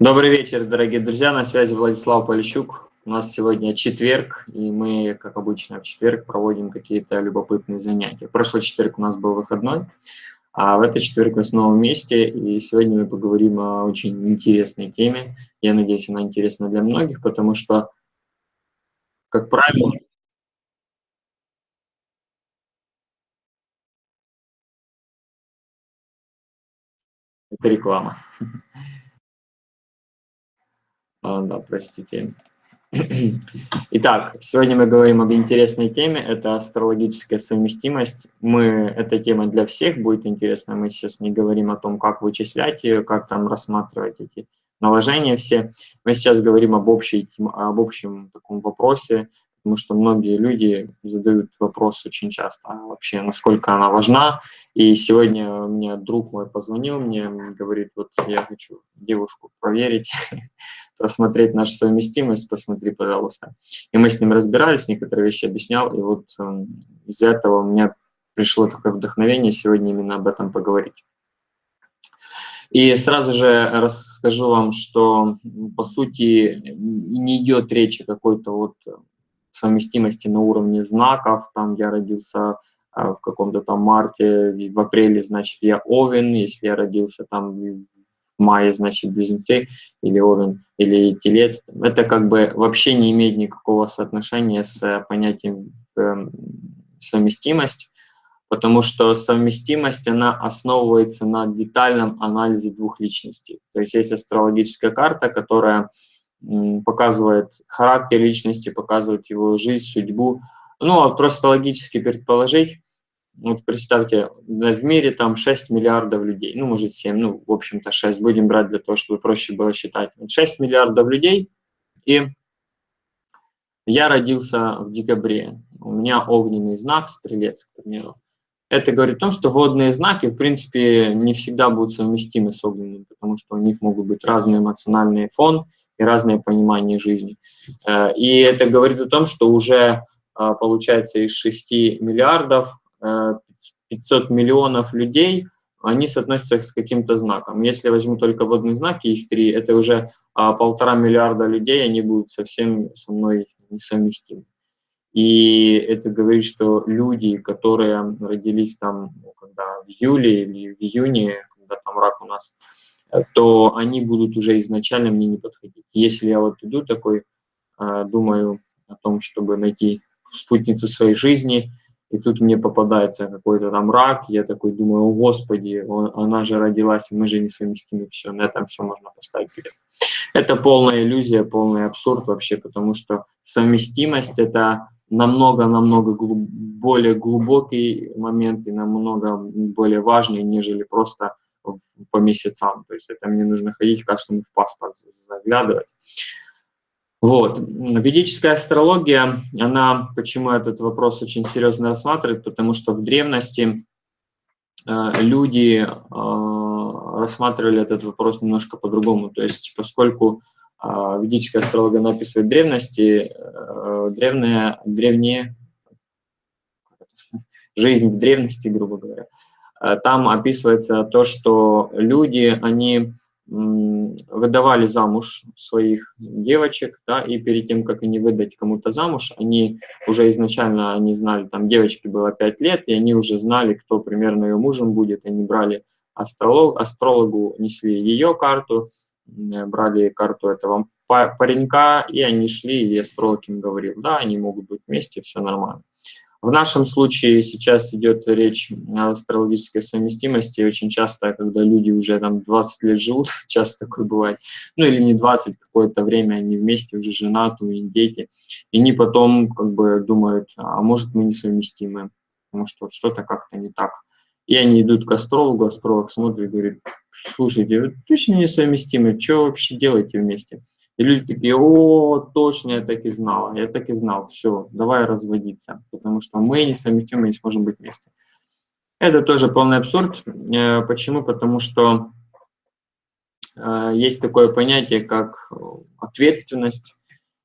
Добрый вечер, дорогие друзья, на связи Владислав Полищук. У нас сегодня четверг, и мы, как обычно, в четверг проводим какие-то любопытные занятия. Прошлый четверг у нас был выходной, а в этот четверг мы снова вместе, и сегодня мы поговорим о очень интересной теме. Я надеюсь, она интересна для многих, потому что, как правило, это реклама. А, да, простите. Итак, сегодня мы говорим об интересной теме, это астрологическая совместимость. Мы, эта тема для всех будет интересна, мы сейчас не говорим о том, как вычислять ее, как там рассматривать эти наложения все. Мы сейчас говорим об, общей, об общем таком вопросе, потому что многие люди задают вопрос очень часто, а вообще, насколько она важна. И сегодня мне друг мой позвонил мне, говорит, вот я хочу девушку проверить, посмотреть нашу совместимость, посмотри, пожалуйста. И мы с ним разбирались, некоторые вещи объяснял, и вот э, из этого у меня пришло такое вдохновение сегодня именно об этом поговорить. И сразу же расскажу вам, что, по сути, не идет речи какой-то вот совместимости на уровне знаков, там я родился а, в каком-то там марте, в апреле, значит, я Овен, если я родился там в мае, значит, Близнецы, или Овен, или Телец. Это как бы вообще не имеет никакого соотношения с понятием э, совместимость, потому что совместимость, она основывается на детальном анализе двух личностей. То есть есть астрологическая карта, которая показывает характер личности, показывает его жизнь, судьбу. Ну, а просто логически предположить, вот представьте, в мире там 6 миллиардов людей, ну, может 7, ну, в общем-то 6, будем брать для того, чтобы проще было считать. 6 миллиардов людей, и я родился в декабре, у меня огненный знак, стрелец, к примеру. Это говорит о том, что водные знаки, в принципе, не всегда будут совместимы с огненным, потому что у них могут быть разный эмоциональный фон и разное понимание жизни. Э, и это говорит о том, что уже э, получается из 6 миллиардов 500 э, миллионов людей, они соотносятся с каким-то знаком. Если возьму только водные знаки, их три, это уже полтора миллиарда людей, они будут совсем со мной несовместимы. И это говорит, что люди, которые родились там, ну, когда в июле или в июне, когда там рак у нас, э, то они будут уже изначально мне не подходить. Если я вот иду такой, э, думаю о том, чтобы найти спутницу своей жизни, и тут мне попадается какой-то там рак, я такой думаю, о господи, он, она же родилась, мы же несовместимы, все, на этом все можно поставить крест. Это полная иллюзия, полный абсурд вообще, потому что совместимость – это намного-намного глуб, более глубокий момент и намного более важный, нежели просто в, по месяцам. То есть это мне нужно ходить каждому в паспорт заглядывать. Вот. Ведическая астрология, она, почему этот вопрос очень серьезно рассматривает, потому что в древности э, люди э, рассматривали этот вопрос немножко по-другому. То есть поскольку а, ведическая астрология написывает древности, э, древняя, древние, жизнь в древности, грубо говоря, э, там описывается то, что люди, они выдавали замуж своих девочек, да, и перед тем, как они выдать кому-то замуж, они уже изначально, они знали, там девочке было 5 лет, и они уже знали, кто примерно ее мужем будет, они брали астролог, астрологу, несли ее карту, Э, брали карту этого паренька, и они шли, и астролог им говорил, да, они могут быть вместе, все нормально. В нашем случае сейчас идет речь о астрологической совместимости. Очень часто, когда люди уже там 20 лет живут, часто такое бывает, ну или не 20, какое-то время они вместе, уже женаты, у них дети, и они потом как бы думают, а может мы несовместимы, потому что что-то как-то не так. И они идут к астрологу, астролог смотрит и говорит, слушайте, вы точно несовместимы, что вообще делаете вместе? И люди такие, о, точно, я так и знал, я так и знал, все, давай разводиться, потому что мы несовместимы, не сможем быть вместе. Это тоже полный абсурд. Э, почему? Потому что э, есть такое понятие, как ответственность.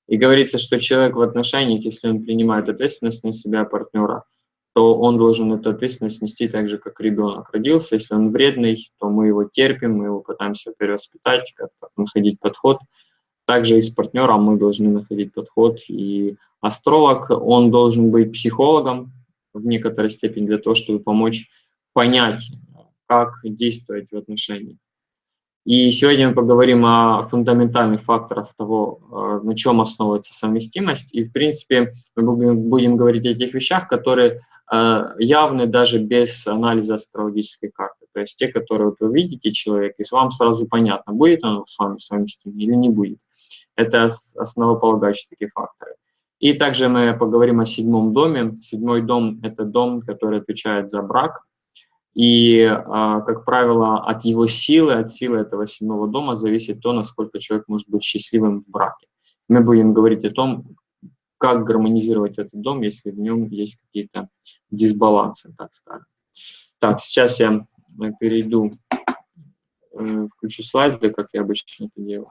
И говорится, что человек в отношениях, если он принимает ответственность на себя партнера, то он должен эту ответственность нести так же, как ребенок родился. Если он вредный, то мы его терпим, мы его пытаемся перевоспитать, как-то находить подход. Также и с партнером мы должны находить подход. И астролог, он должен быть психологом в некоторой степени для того, чтобы помочь понять, как действовать в отношениях. И сегодня мы поговорим о фундаментальных факторах того, э, на чем основывается совместимость. И, в принципе, мы будем говорить о тех вещах, которые э, явны даже без анализа астрологической карты. То есть те, которые вот вы видите человек, и вам сразу понятно, будет он с вами совместим или не будет. Это основополагающие такие факторы. И также мы поговорим о седьмом доме. Седьмой дом – это дом, который отвечает за брак, и, а, как правило, от его силы, от силы этого седьмого дома зависит то, насколько человек может быть счастливым в браке. Мы будем говорить о том, как гармонизировать этот дом, если в нем есть какие-то дисбалансы, так скажем. Так, сейчас я э, перейду, э, включу слайды, как я обычно это делаю.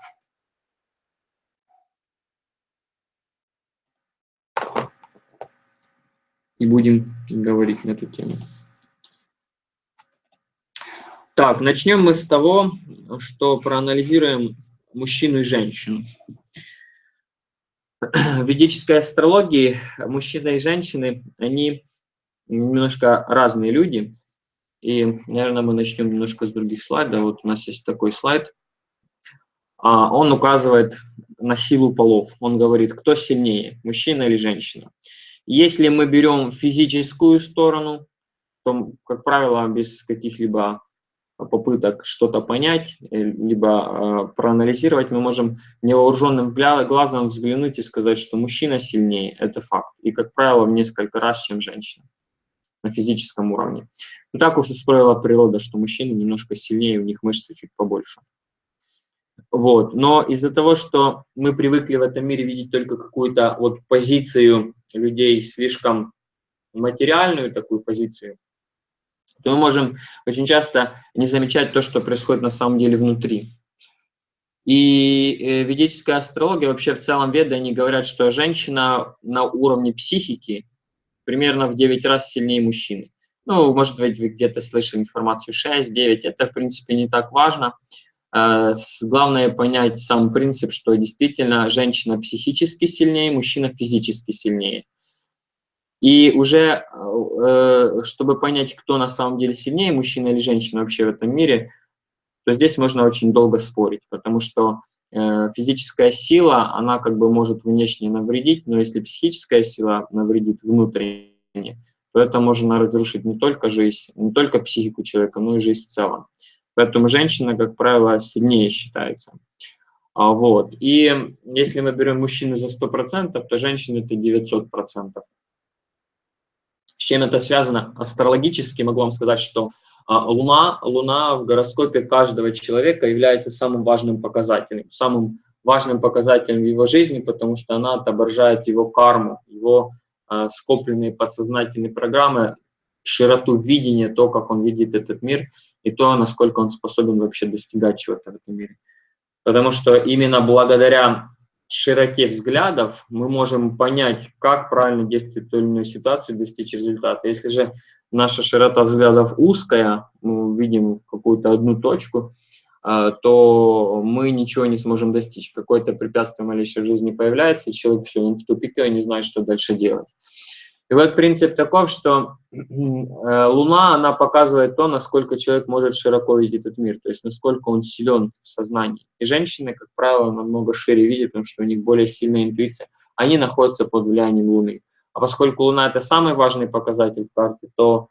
И будем говорить на эту тему. Так, начнем мы с того, что проанализируем мужчину и женщину. В ведической астрологии мужчина и женщины, они немножко разные люди. И, наверное, мы начнем немножко с других слайдов. Вот у нас есть такой слайд. А, он указывает на силу полов. Он говорит, кто сильнее, мужчина или женщина. Если мы берем физическую сторону, то, как правило, без каких-либо попыток что-то понять, э, либо э, проанализировать, мы можем невооруженным глазом взглянуть и сказать, что мужчина сильнее, это факт. И, как правило, в несколько раз, чем женщина на физическом уровне. Но так уж устроила природа, что мужчины немножко сильнее, у них мышцы чуть побольше. Вот. Но из-за того, что мы привыкли в этом мире видеть только какую-то вот позицию людей слишком материальную, такую позицию, то мы можем очень часто не замечать то, что происходит на самом деле внутри. И э, ведическая астрология, вообще в целом веды, они говорят, что женщина на уровне психики примерно в 9 раз сильнее мужчины. Ну, может быть, вы где-то слышали информацию 6-9, это, в принципе, не так важно. Э, главное понять сам принцип, что действительно женщина психически сильнее, мужчина физически сильнее. И уже, э, чтобы понять, кто на самом деле сильнее, мужчина или женщина вообще в этом мире, то здесь можно очень долго спорить, потому что э, физическая сила, она как бы может внешне навредить, но если психическая сила навредит внутренне, то это можно разрушить не только жизнь, не только психику человека, но и жизнь в целом. Поэтому женщина, как правило, сильнее считается. А, вот. И если мы берем мужчину за 100%, то женщина это 900%. С чем это связано? Астрологически могу вам сказать, что а, Луна, Луна в гороскопе каждого человека является самым важным показателем, самым важным показателем в его жизни, потому что она отображает его карму, его э, скопленные подсознательные программы, широту видения, то, как он видит этот мир, и то, насколько он способен вообще достигать чего-то в этом мире. Потому что именно благодаря широте взглядов мы можем понять, как правильно действовать в той или иной ситуации, достичь результата. Если же наша широта взглядов узкая, мы видим какую-то одну точку, а, то мы ничего не сможем достичь. Какое-то препятствие малейшей в жизни появляется, человек все, он в тупике, он не знает, что дальше делать. И вот принцип таков, что э, Луна, она показывает то, насколько человек может широко видеть этот мир, то есть насколько он силен в сознании. И женщины, как правило, намного шире видят, потому что у них более сильная интуиция. Они находятся под влиянием Луны. А поскольку Луна – это самый важный показатель карты, то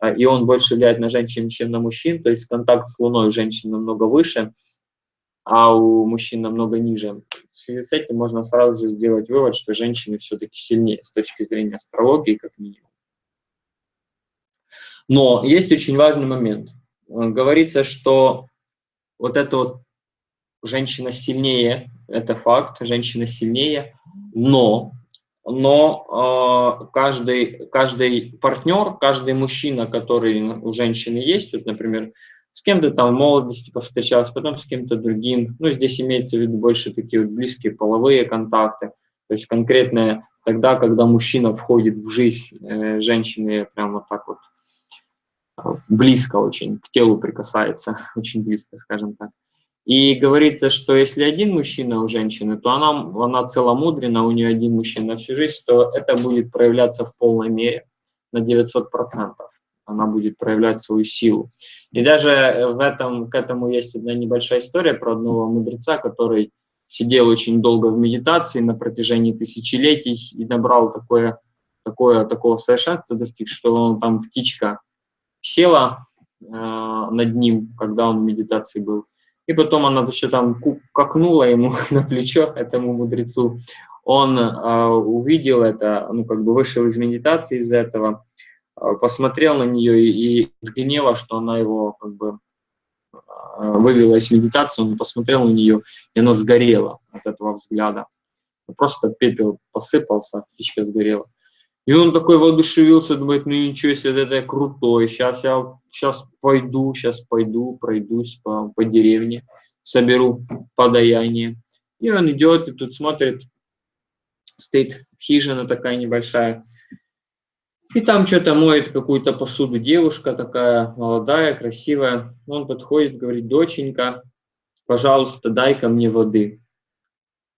э, и он больше влияет на женщин, чем на мужчин, то есть контакт с Луной у женщин намного выше, а у мужчин намного ниже. В связи с этим можно сразу же сделать вывод, что женщины все-таки сильнее с точки зрения астрологии, как минимум. Но есть очень важный момент. Говорится, что вот эта вот женщина сильнее, это факт, женщина сильнее, но, но э, каждый, каждый партнер, каждый мужчина, который у женщины есть, вот, например, с кем-то там в молодости повстречался, потом с кем-то другим. Ну, здесь имеется в виду больше такие вот близкие половые контакты, то есть конкретное тогда, когда мужчина входит в жизнь э, женщины прямо так вот э, близко очень, к телу прикасается, очень близко, скажем так. И говорится, что если один мужчина у женщины, то она, она целомудрена, у нее один мужчина на всю жизнь, то это будет проявляться в полной мере на 900%. Она будет проявлять свою силу. И даже в этом, к этому есть одна небольшая история про одного мудреца, который сидел очень долго в медитации на протяжении тысячелетий и набрал такое, такое, такого совершенства достиг, что он там птичка села э, над ним, когда он в медитации был, и потом она еще там какнула ему на плечо, этому мудрецу. Он э, увидел это, ну, как бы вышел из медитации из этого, э, посмотрел на нее и, и гнева, что она его как бы э, вывела из медитации, он посмотрел на нее, и она сгорела от этого взгляда. Просто пепел посыпался, птичка сгорела. И он такой воодушевился, думает, ну ничего себе, это я крутой, сейчас я сейчас пойду, сейчас пойду, пройдусь по, по деревне, соберу подаяние. И он идет и тут смотрит, стоит хижина такая небольшая, и там что-то моет какую-то посуду девушка такая молодая, красивая. Он подходит, говорит, доченька, пожалуйста, дай-ка мне воды.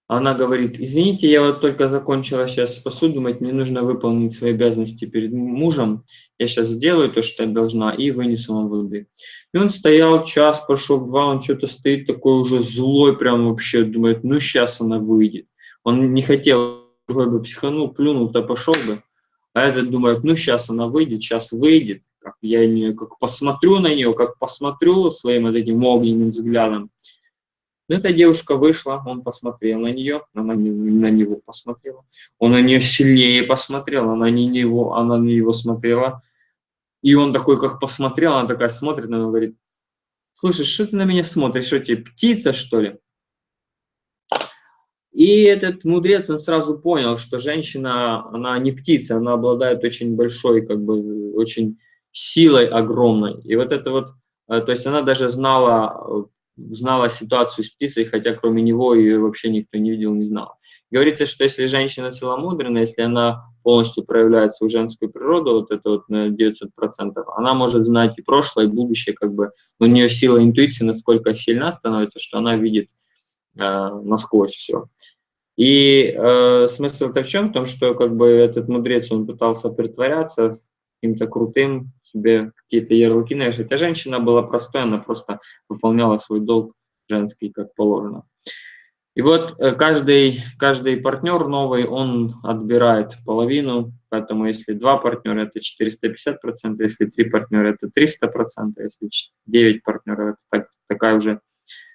Она говорит, извините, я вот только закончила сейчас посуду мыть, мне нужно выполнить свои обязанности перед мужем, я сейчас сделаю то, что я должна, и вынесу вам воды. И он стоял, час прошел, два, он что-то стоит такой уже злой, прям вообще, думает, ну сейчас она выйдет. Он не хотел, бы психанул, плюнул, то пошел бы. А этот думает, ну сейчас она выйдет, сейчас выйдет, как я не, как посмотрю на нее, как посмотрю своим вот этим огненным взглядом, эта девушка вышла, он посмотрел на нее, она на него посмотрела, он на нее сильнее посмотрел, она не него, она на него смотрела. И он такой, как посмотрел, она такая смотрит на него, говорит, слушай, что ты на меня смотришь, что тебе, птица, что ли? И этот мудрец, он сразу понял, что женщина, она не птица, она обладает очень большой, как бы, очень силой огромной. И вот это вот, э, то есть она даже знала знала ситуацию с птицей, хотя кроме него ее вообще никто не видел, не знал. Говорится, что если женщина целомудренная, если она полностью проявляет свою женскую природу, вот это вот на 900%, она может знать и прошлое, и будущее, как бы у нее сила интуиции насколько сильна становится, что она видит э, насквозь все. И э, смысл-то в чем? В том, что как бы этот мудрец, он пытался притворяться каким-то крутым, себе какие-то ярлыки навешать. А женщина была простой, она просто выполняла свой долг женский, как положено. И вот э, каждый, каждый партнер новый, он отбирает половину, поэтому если два партнера, это 450%, если три партнера, это 300%, если 9 партнеров, это так, такая уже,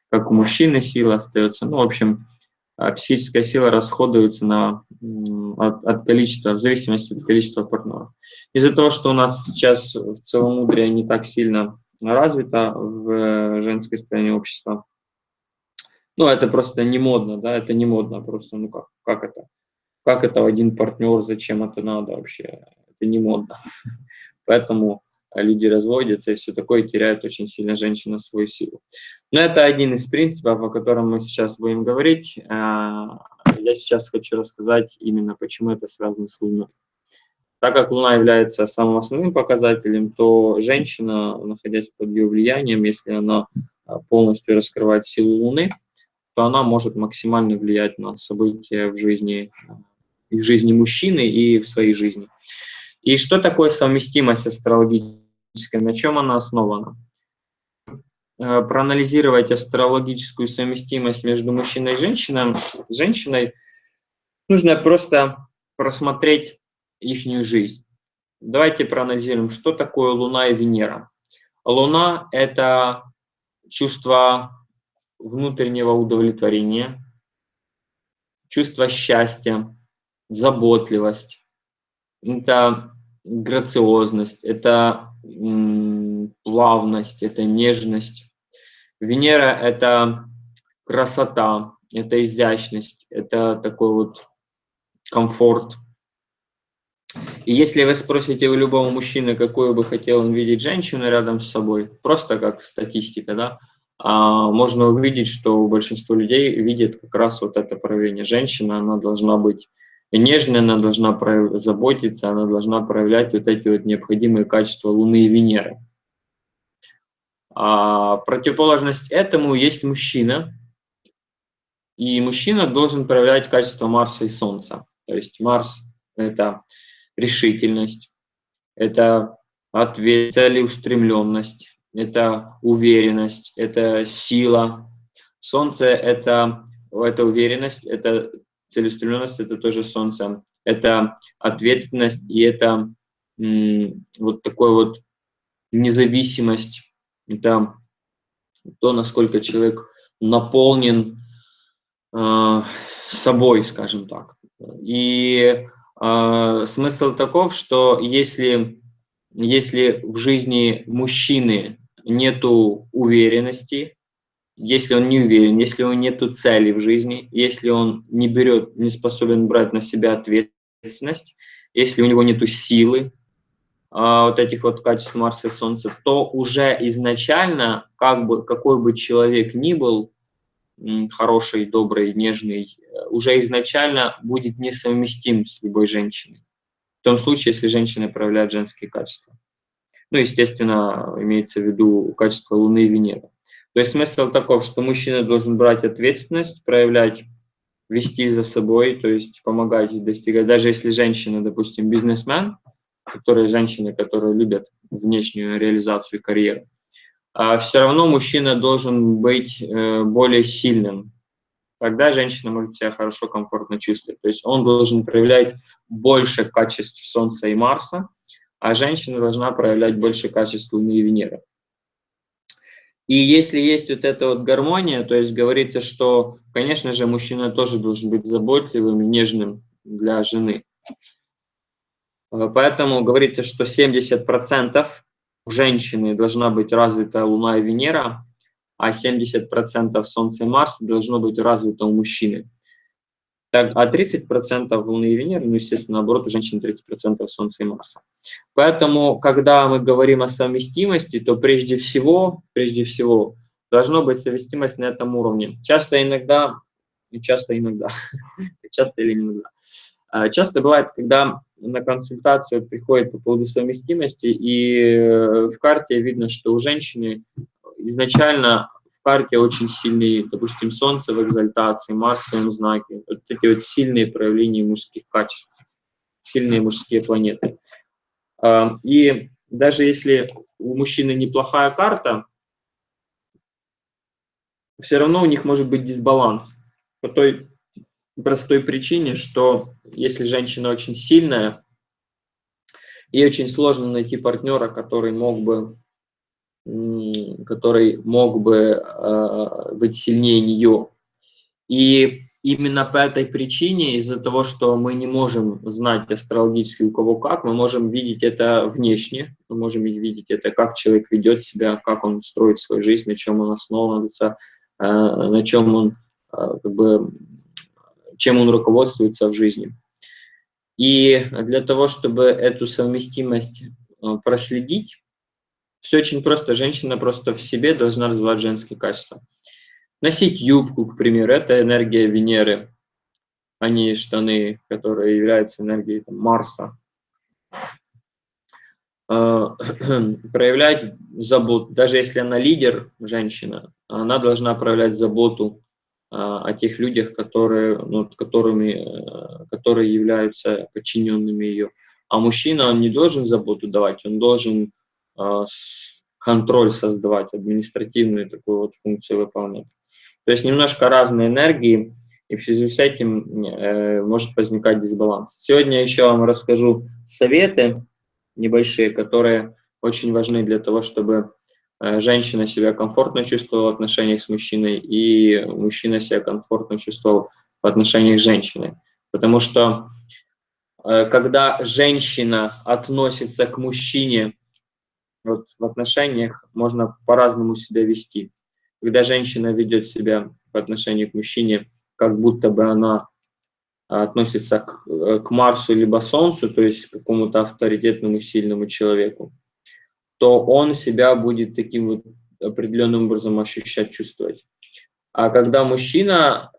как у мужчины, сила остается. Ну, в общем, а психическая сила расходуется на, от, от количества, в зависимости от количества партнеров. Из-за того, что у нас сейчас в целомудрие не так сильно развито в э, женской стороне общества, ну, это просто не модно, да, это не модно просто, ну, как, как это? Как это один партнер, зачем это надо вообще? Это не модно. Поэтому а люди разводятся и все такое, теряют очень сильно женщина свою силу. Но это один из принципов, о котором мы сейчас будем говорить. А, я сейчас хочу рассказать именно, почему это связано с Луной. Так как Луна является самым основным показателем, то женщина, находясь под ее влиянием, если она а, полностью раскрывает силу Луны, то она может максимально влиять на события в жизни, в жизни мужчины и в своей жизни. И что такое совместимость астрологическая, на чем она основана? Э, проанализировать астрологическую совместимость между мужчиной и женщиной, женщиной нужно просто просмотреть их жизнь. Давайте проанализируем, что такое Луна и Венера. Луна – это чувство внутреннего удовлетворения, чувство счастья, заботливость, это грациозность, это плавность, это нежность. Венера – это красота, это изящность, это такой вот комфорт. И если вы спросите у любого мужчины, какую бы хотел он видеть женщину рядом с собой, просто как статистика, да, а, можно увидеть, что большинство людей видит как раз вот это проявление. Женщина, она должна быть нежная, она должна заботиться, она должна проявлять вот эти вот необходимые качества Луны и Венеры. А противоположность этому есть мужчина, и мужчина должен проявлять качество Марса и Солнца. То есть Марс – это решительность, это ответ, целеустремленность, это уверенность, это сила. Солнце – это, это уверенность, это целеустремленность – это тоже Солнце. Это ответственность и это вот такой вот независимость. Это то, насколько человек наполнен э, собой, скажем так. И э, смысл таков, что если, если в жизни мужчины нету уверенности, если он не уверен, если у него нету цели в жизни, если он не берет, не способен брать на себя ответственность, если у него нету силы, а, вот этих вот качеств Марса и Солнца, то уже изначально, как бы, какой бы человек ни был, хороший, добрый, нежный, э, уже изначально будет несовместим с любой женщиной. В том случае, если женщина проявляет женские качества. Ну, естественно, имеется в виду качество Луны и Венеры. То есть смысл таков, что мужчина должен брать ответственность, проявлять, вести за собой, то есть помогать достигать. Даже если женщина, допустим, бизнесмен, которые женщины, которые любят внешнюю реализацию карьеры, а все равно мужчина должен быть э, более сильным. Тогда женщина может себя хорошо, комфортно чувствовать. То есть он должен проявлять больше качеств Солнца и Марса, а женщина должна проявлять больше качеств Луны и Венеры. И если есть вот эта вот гармония, то есть говорится, что, конечно же, мужчина тоже должен быть заботливым и нежным для жены. Э, поэтому говорится, что 70% у женщины должна быть развита Луна и Венера, а 70% Солнца и Марс должно быть развито у мужчины. Так, а 30% Луны и Венеры, ну, естественно, наоборот, у женщин 30% Солнца и Марса. Поэтому, когда мы говорим о совместимости, то прежде всего, прежде всего, должна быть совместимость на этом уровне. Часто иногда, часто иногда, часто или иногда, а, часто бывает, когда на консультацию приходит по поводу совместимости, и э, в карте видно, что у женщины изначально в карте очень сильные, допустим, Солнце в экзальтации, Марс в своем знаке, вот эти вот сильные проявления мужских качеств, сильные мужские планеты. А, и даже если у мужчины неплохая карта, все равно у них может быть дисбаланс по той простой причине, что если женщина очень сильная, ей очень сложно найти партнера, который мог бы, который мог бы э, быть сильнее нее. И именно по этой причине, из-за того, что мы не можем знать астрологически у кого как, мы можем видеть это внешне, мы можем видеть это, как человек ведет себя, как он строит свою жизнь, на чем он основывается, э, на чем он э, как бы чем он руководствуется в жизни. И для того, чтобы эту совместимость проследить, все очень просто. Женщина просто в себе должна развивать женские качества. Носить юбку, к примеру, это энергия Венеры, а не штаны, которые являются энергией там, Марса. Э, проявлять заботу, даже если она лидер, женщина, она должна проявлять заботу а, о тех людях, которые, ну, которыми, э, которые являются подчиненными ее. А мужчина, он не должен заботу давать, он должен контроль создавать, административную такую вот функцию выполнять. То есть немножко разные энергии, и в связи с этим э, может возникать дисбаланс. Сегодня еще вам расскажу советы небольшие, которые очень важны для того, чтобы Э, женщина себя комфортно чувствовала в отношениях с мужчиной, и мужчина себя комфортно чувствовал в отношениях с женщиной. Потому что э, когда женщина относится к мужчине вот, в отношениях, можно по-разному себя вести. Когда женщина ведет себя в отношении к мужчине, как будто бы она относится к, э, к Марсу либо Солнцу, то есть к какому-то авторитетному, сильному человеку, то он себя будет таким вот определенным образом ощущать, чувствовать. А когда мужчина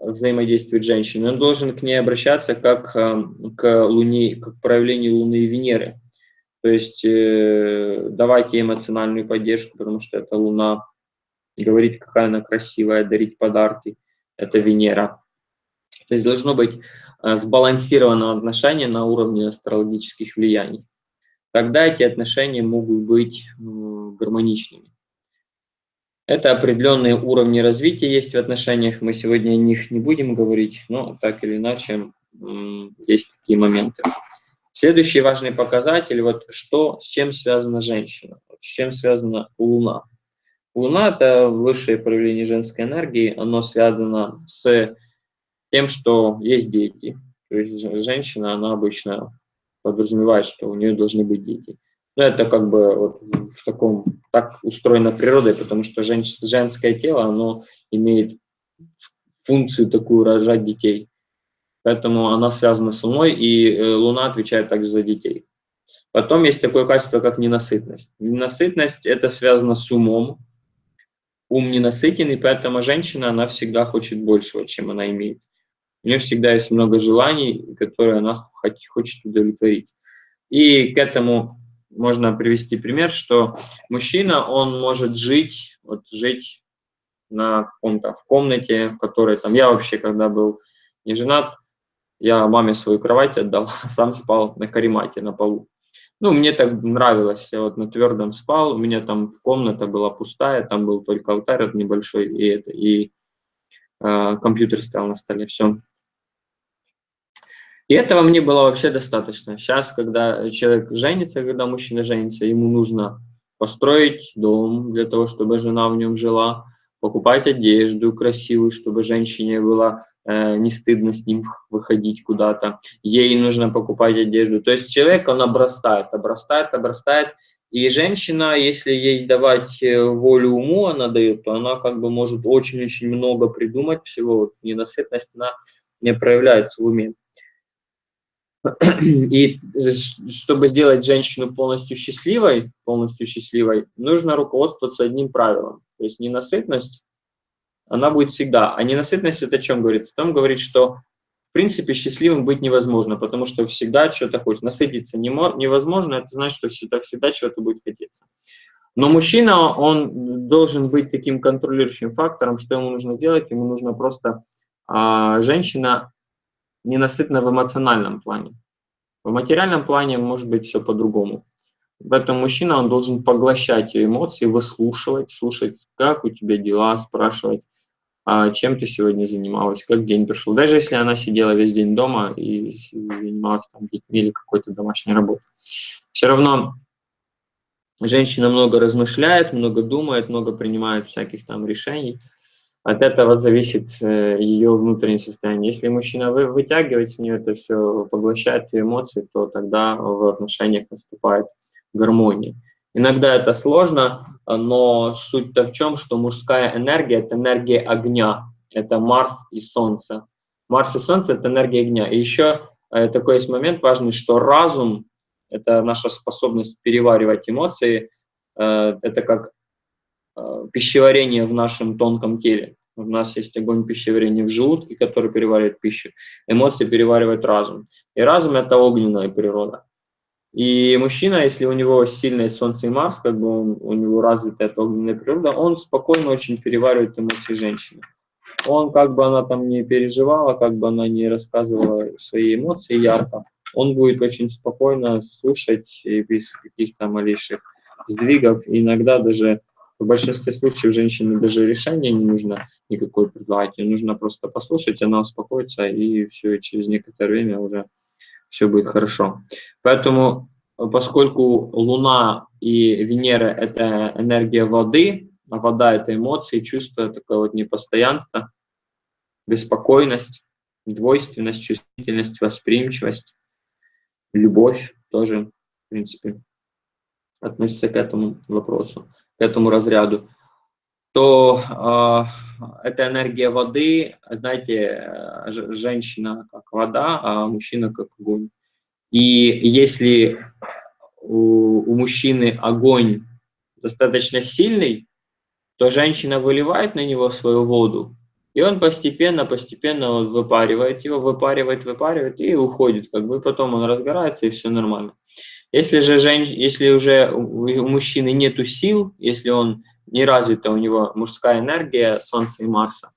взаимодействует женщина, он должен к ней обращаться как э, к Луне, как проявлению Луны и Венеры. То есть э, давать ей эмоциональную поддержку, потому что это Луна, говорить, какая она красивая, дарить подарки, это Венера. То есть должно быть э, сбалансированное отношение на уровне астрологических влияний. Тогда эти отношения могут быть э, гармоничными. Это определенные уровни развития есть в отношениях, мы сегодня о них не будем говорить, но так или иначе есть такие моменты. Следующий важный показатель, вот что, с чем связана женщина, с чем связана Луна. Луна – это высшее проявление женской энергии, оно связано с тем, что есть дети. То есть женщина, она обычно подразумевает, что у нее должны быть дети. Ну, это как бы вот в таком, так устроена природой, потому что жен, женское тело, оно имеет функцию такую рожать детей. Поэтому она связана с Луной, и э, Луна отвечает также за детей. Потом есть такое качество, как ненасытность. Ненасытность – это связано с умом. Ум ненасытен, и поэтому женщина, она всегда хочет большего, чем она имеет. У нее всегда есть много желаний, которые она хочет удовлетворить. И к этому можно привести пример, что мужчина, он может жить, вот жить на каком-то, в комнате, в которой там, я вообще, когда был не женат, я маме свою кровать отдал, сам спал на каремате, на полу. Ну, мне так нравилось, я вот на твердом спал, у меня там комната была пустая, там был только алтарь небольшой, и, это, и э, компьютер стоял на столе, все. И этого мне было вообще достаточно. Сейчас, когда человек женится, когда мужчина женится, ему нужно построить дом для того, чтобы жена в нем жила, покупать одежду красивую, чтобы женщине было не стыдно с ним выходить куда-то. Ей нужно покупать одежду. То есть человек, он обрастает, обрастает, обрастает. И женщина, если ей давать э, волю уму, она дает, то она как бы может очень-очень много придумать всего. Вот ненасытность, она не проявляется в уме. И чтобы сделать женщину полностью счастливой, полностью счастливой, нужно руководствоваться одним правилом. То есть ненасытность, она будет всегда. А ненасытность это о чем говорит? О том говорит, что в принципе счастливым быть невозможно, потому что всегда что-то хочет. Насытиться невозможно, это значит, что всегда, всегда чего-то будет хотеться. Но мужчина, он должен быть таким контролирующим фактором, что ему нужно сделать, ему нужно просто, а, женщина ненасытна в эмоциональном плане. В материальном плане может быть все по-другому. Поэтому мужчина, он должен поглощать ее эмоции, выслушивать, слушать, как у тебя дела, спрашивать, чем ты сегодня занималась, как день прошел. Даже если она сидела весь день дома и занималась там детьми или какой-то домашней работой. Все равно женщина много размышляет, много думает, много принимает всяких там решений от этого зависит э, ее внутреннее состояние. Если мужчина вы, вытягивает с нее это все, поглощает ее эмоции, то тогда в отношениях наступает гармония. Иногда это сложно, но суть-то в чем, что мужская энергия – это энергия огня, это Марс и Солнце. Марс и Солнце – это энергия огня. И еще э, такой есть момент важный, что разум – это наша способность переваривать эмоции, э, это как пищеварение в нашем тонком теле. У нас есть огонь пищеварения в желудке, который переваривает пищу. Эмоции переваривает разум. И разум – это огненная природа. И мужчина, если у него сильное Солнце и Марс, как бы он, у него развита эта огненная природа, он спокойно очень переваривает эмоции женщины. Он, как бы она там не переживала, как бы она не рассказывала свои эмоции ярко, он будет очень спокойно слушать без каких-то малейших сдвигов, иногда даже в большинстве случаев женщине даже решение не нужно никакое предлагать, ей нужно просто послушать, она успокоится, и все, и через некоторое время уже все будет хорошо. Поэтому, поскольку Луна и Венера – это энергия воды, а вода – это эмоции, чувства, такое вот непостоянство, беспокойность, двойственность, чувствительность, восприимчивость, любовь тоже, в принципе, относится к этому вопросу к этому разряду, то э, это энергия воды, знаете, э, женщина как вода, а мужчина как огонь. И если у, у мужчины огонь достаточно сильный, то женщина выливает на него свою воду, И он постепенно, постепенно вот выпаривает его, выпаривает, выпаривает и уходит. Как бы потом он разгорается и все нормально. Если же женщ... если уже у мужчины нету сил, если он не развита у него мужская энергия Солнца и Марса,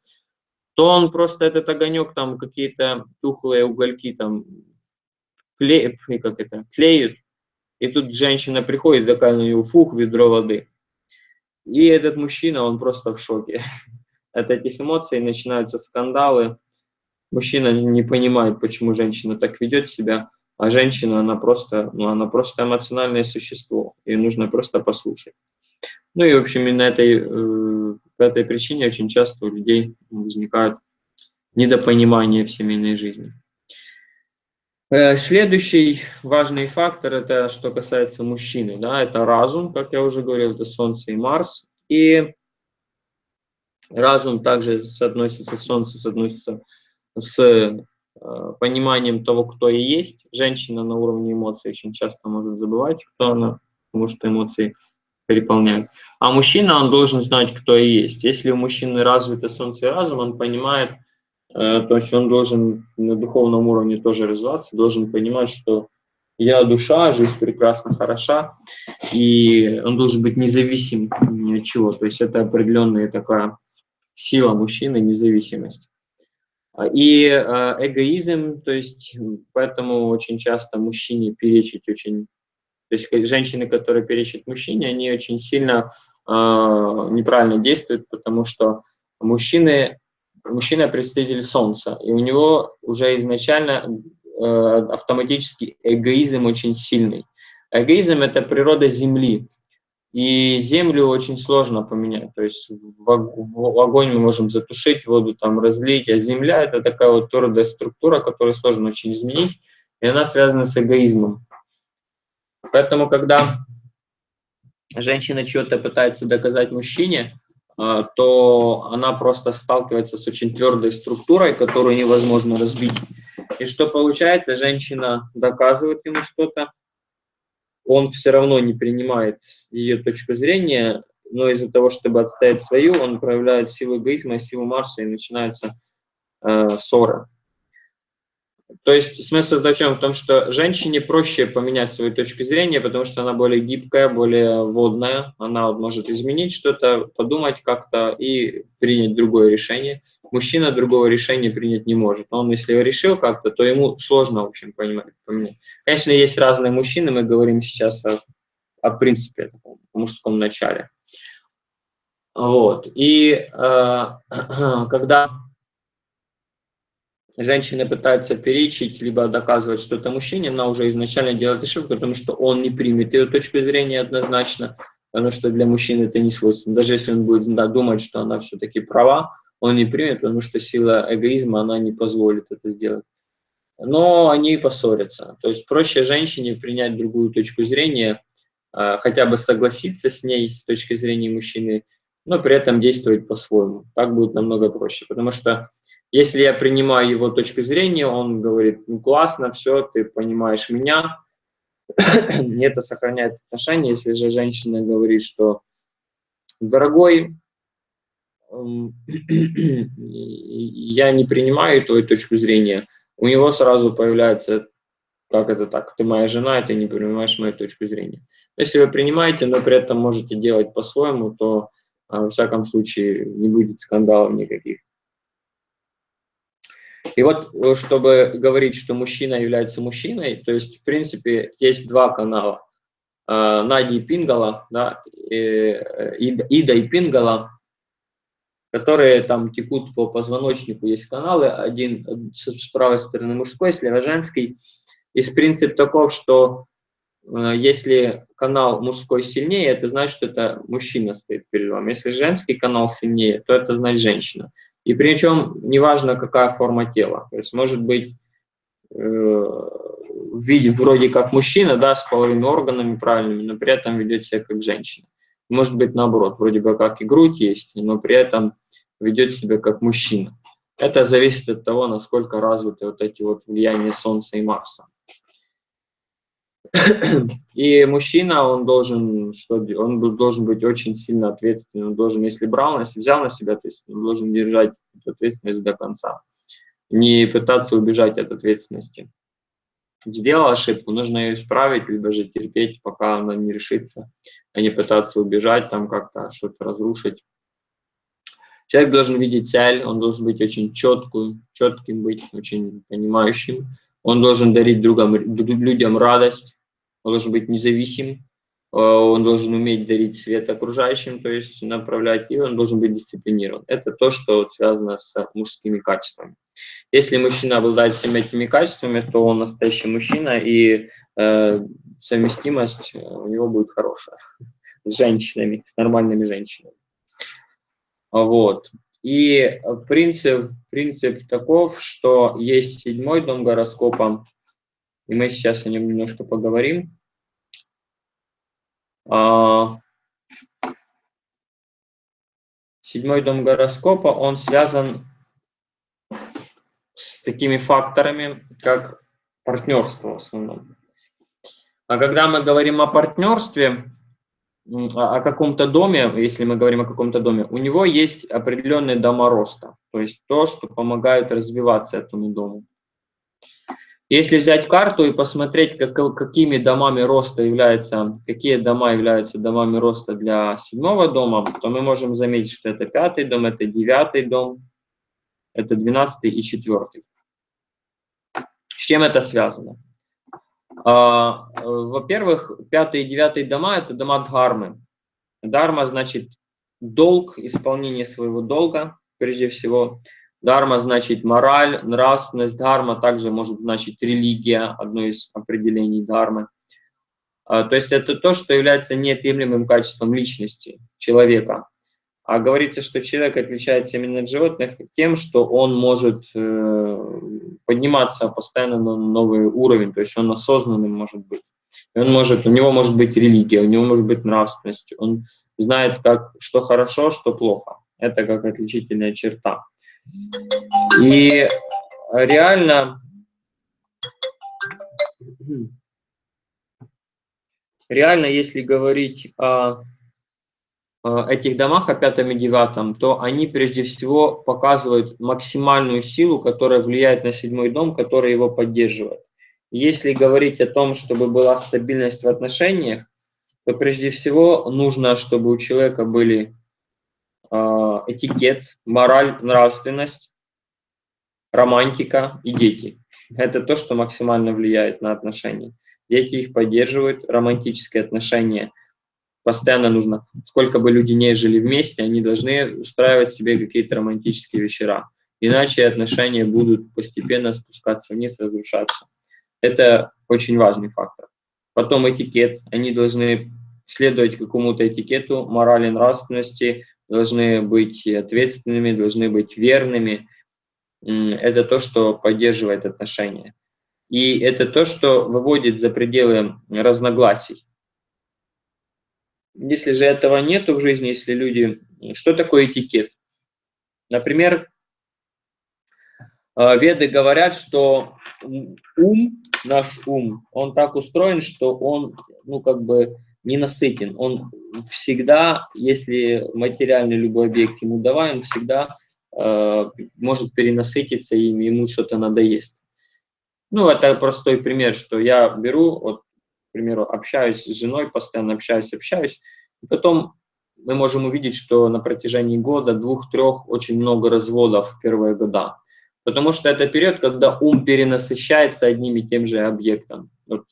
то он просто этот огонек, там какие-то тухлые угольки там клеют, как это, клеют, и тут женщина приходит, такая на нее фух, ведро воды. И этот мужчина, он просто в шоке от этих эмоций, начинаются скандалы. Мужчина не понимает, почему женщина так ведет себя, а женщина, она просто, ну, она просто эмоциональное существо, и нужно просто послушать. Ну и, в общем, именно этой, э, по этой причине очень часто у людей возникают недопонимания в семейной жизни. Э, следующий важный фактор, это что касается мужчины, да, это разум, как я уже говорил, это Солнце и Марс. И разум также соотносится, Солнце соотносится с э, пониманием того, кто и есть. Женщина на уровне эмоций очень часто может забывать, кто она, потому что эмоции переполняют. А мужчина, он должен знать, кто и есть. Если у мужчины развито солнце и разум, он понимает, э, то есть он должен на духовном уровне тоже развиваться, должен понимать, что я душа, жизнь прекрасна, хороша, и он должен быть независим ни от чего. То есть это определенная такая сила мужчины, независимость. И э, эгоизм, то есть поэтому очень часто мужчине перечить очень то есть женщины, которые перечат мужчине, они очень сильно э, неправильно действуют, потому что мужчины, мужчина представитель Солнца, и у него уже изначально э, автоматически эгоизм очень сильный. Эгоизм – это природа Земли, и Землю очень сложно поменять. То есть в, в огонь мы можем затушить, воду там разлить, а Земля – это такая вот твердая структура, которую сложно очень изменить, и она связана с эгоизмом. Поэтому, когда женщина что-то пытается доказать мужчине, а, то она просто сталкивается с очень твердой структурой, которую невозможно разбить. И что получается? Женщина доказывает ему что-то, он все равно не принимает ее точку зрения, но из-за того, чтобы отстоять свою, он проявляет силу эгоизма, силу Марса, и начинается э, ссора. То есть смысл в чем? В том, что женщине проще поменять свою точку зрения, потому что она более гибкая, более водная, она вот может изменить что-то, подумать как-то и принять другое решение. Мужчина другого решения принять не может. Он, если решил как-то, то ему сложно, в общем, понимать, поменять. Конечно, есть разные мужчины, мы говорим сейчас о, о принципе, о мужском начале. Вот. И э, когда женщина пытается перечить, либо доказывать что-то мужчине, она уже изначально делает ошибку, потому что он не примет ее точку зрения однозначно, потому что для мужчины это не свойственно. Даже если он будет да, думать, что она все-таки права, он не примет, потому что сила эгоизма, она не позволит это сделать. Но они поссорятся. То есть проще женщине принять другую точку зрения, а, хотя бы согласиться с ней с точки зрения мужчины, но при этом действовать по-своему. Так будет намного проще, потому что если я принимаю его точку зрения, он говорит, ну классно, все, ты понимаешь меня, мне это сохраняет отношения. Если же женщина говорит, что дорогой, я не принимаю твою точку зрения, у него сразу появляется, как это так, ты моя жена, и ты не принимаешь мою точку зрения. Если вы принимаете, но при этом можете делать по-своему, то, а, во всяком случае, не будет скандалов никаких. И вот, э, чтобы говорить, что мужчина является мужчиной, то есть, в принципе, есть два канала. Э, Нади и Пингала, да, э, Ида и Пингала, которые там текут по позвоночнику. Есть каналы, один с правой стороны мужской, слева женский. И принцип таков, что если канал мужской сильнее, это значит, что это мужчина стоит перед вами. Если женский канал сильнее, то это значит женщина. И причем неважно, какая форма тела. То есть может быть э, в виде вроде как мужчина, да, с половыми органами правильными, но при этом ведет себя как женщина. Может быть наоборот, вроде бы как и грудь есть, но при этом ведет себя как мужчина. Это зависит от того, насколько развиты вот эти вот влияния Солнца и Марса. И мужчина, он должен, что, он должен быть очень сильно ответственным, он должен, если брал, если взял на себя, есть он должен держать эту ответственность до конца. Не пытаться убежать от ответственности. Сделал ошибку, нужно ее исправить, либо же терпеть, пока она не решится, а не пытаться убежать, там как-то что-то разрушить. Человек должен видеть цель, он должен быть очень четким, четким быть, очень понимающим. Он должен дарить другам, людям радость, он должен быть независим, Э, он должен уметь дарить свет окружающим, то есть направлять, и он должен быть дисциплинирован. Это то, что связано с мужскими качествами. Если мужчина обладает всеми этими качествами, то он настоящий мужчина, и э, совместимость у него будет хорошая с женщинами, с нормальными женщинами. Вот. И принцип, принцип таков, что есть седьмой дом гороскопа, и мы сейчас о нем немножко поговорим. А, седьмой дом гороскопа, он связан с такими факторами, как партнерство в основном. А когда мы говорим о партнерстве, о каком-то доме, если мы говорим о каком-то доме, у него есть определенные дома роста, то есть то, что помогает развиваться этому дому. Если взять карту и посмотреть, как, какими домами роста являются, какие дома являются домами роста для седьмого дома, то мы можем заметить, что это пятый дом, это девятый дом, это двенадцатый и четвертый. С чем это связано? А, Во-первых, пятый и девятый дома – это дома дхармы. Дharma значит долг, исполнение своего долга, прежде всего. Дарма значит мораль, нравственность. Дарма также может значить религия, одно из определений дармы. А, то есть это то, что является неотъемлемым качеством личности человека. А говорится, что человек отличается именно от животных тем, что он может э, подниматься постоянно на новый уровень, то есть он осознанным может быть. Он может, у него может быть религия, у него может быть нравственность, он знает, как, что хорошо, что плохо. Это как отличительная черта. И реально, реально, если говорить о, этих домах, о пятом и девятом, то они прежде всего показывают максимальную силу, которая влияет на седьмой дом, который его поддерживает. Если говорить о том, чтобы была стабильность в отношениях, то прежде всего нужно, чтобы у человека были этикет, мораль, нравственность, романтика и дети. Это то, что максимально влияет на отношения. Дети их поддерживают, романтические отношения постоянно нужно. Сколько бы люди не жили вместе, они должны устраивать себе какие-то романтические вечера. Иначе отношения будут постепенно спускаться вниз, разрушаться. Это очень важный фактор. Потом этикет. Они должны следовать какому-то этикету, морали, нравственности, должны быть ответственными, должны быть верными. Это то, что поддерживает отношения. И это то, что выводит за пределы разногласий. Если же этого нет в жизни, если люди... Что такое этикет? Например, э, веды говорят, что ум, наш ум, он так устроен, что он, ну, как бы ненасытен. Он всегда, если материальный любой объект ему давай, он всегда э, может перенасытиться им, ему что-то надоест. Ну, это простой пример, что я беру, вот, к примеру, общаюсь с женой, постоянно общаюсь, общаюсь, и потом мы можем увидеть, что на протяжении года, двух-трех очень много разводов в первые года. Потому что это период, когда ум перенасыщается одним и тем же объектом. Вот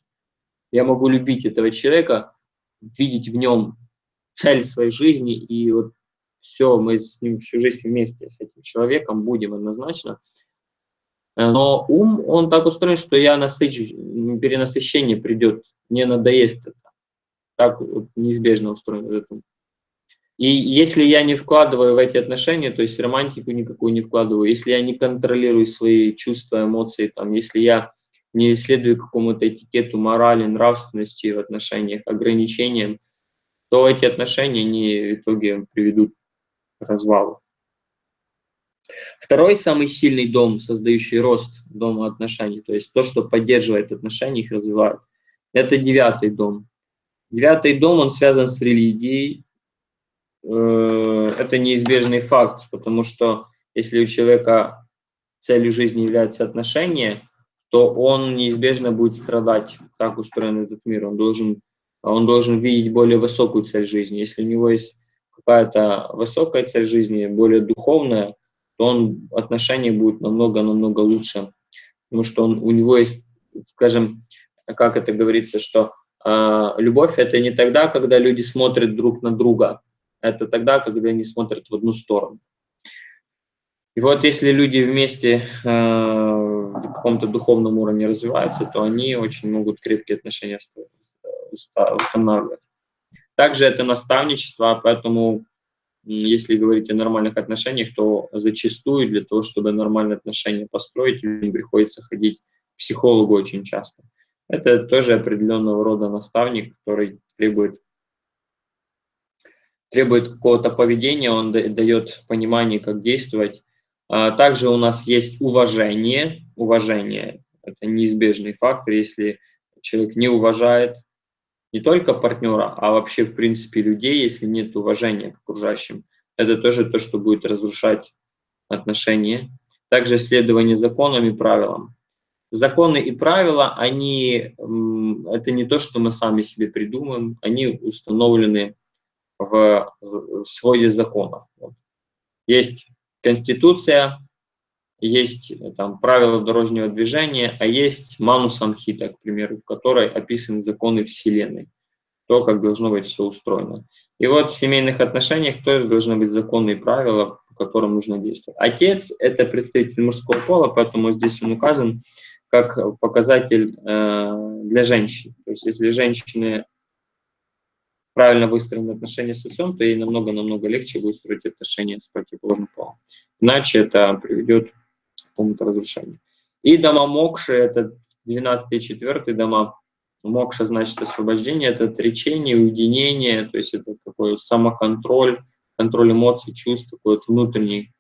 я могу любить этого человека, видеть в нем цель своей жизни, и вот все, мы с ним всю жизнь вместе, с этим человеком будем однозначно. Но ум, он так устроен, что я насыщу, перенасыщение придет, не надоест это. Так вот неизбежно устроен этот ум. И если я не вкладываю в эти отношения, то есть романтику никакую не вкладываю, если я не контролирую свои чувства, эмоции, там, если я не следую какому-то этикету морали, нравственности в отношениях, ограничениям, то эти отношения не в итоге приведут к развалу. Второй самый сильный дом, создающий рост дома отношений, то есть то, что поддерживает отношения, их развивает, это девятый дом. Девятый дом, он связан с религией. Э, это неизбежный факт, потому что если у человека целью жизни является отношения, то он неизбежно будет страдать. Так устроен этот мир. Он должен, он должен видеть более высокую цель жизни. Если у него есть какая-то высокая цель жизни, более духовная, то он отношения будет намного-намного лучше. Потому что он, у него есть, скажем, как это говорится, что э, любовь – это не тогда, когда люди смотрят друг на друга, это тогда, когда они смотрят в одну сторону. И вот если люди вместе э, в каком-то духовном уровне развиваются, то они очень могут крепкие отношения устанавливать. Также это наставничество, поэтому если говорить о нормальных отношениях, то зачастую для того, чтобы нормальные отношения построить, людям приходится ходить к психологу очень часто. Это тоже определенного рода наставник, который требует требует какого-то поведения, он дает понимание, как действовать. А также у нас есть уважение. Уважение – это неизбежный фактор. Если человек не уважает не только партнера, а вообще, в принципе, людей, если нет уважения к окружающим, это тоже то, что будет разрушать отношения. Также следование законам и правилам. Законы и правила, они, это не то, что мы сами себе придумаем, они установлены в своде законов. Есть Конституция, есть там правила дорожнего движения, а есть Ману Самхита, к примеру, в которой описаны законы Вселенной, то, как должно быть все устроено. И вот в семейных отношениях тоже должны быть законы и правила, по которым нужно действовать. Отец – это представитель мужского пола, поэтому здесь он указан как показатель э, для женщин. То есть если женщины правильно выстроены отношения с отцом, то ей намного-намного легче выстроить отношения с противоположным полом. Иначе это приведет к какому-то разрушению. И дома Мокши – это 12 и 4 дома. Мокша значит освобождение, это отречение, уединение, то есть это такой самоконтроль, контроль эмоций, чувств, такой вот внутренний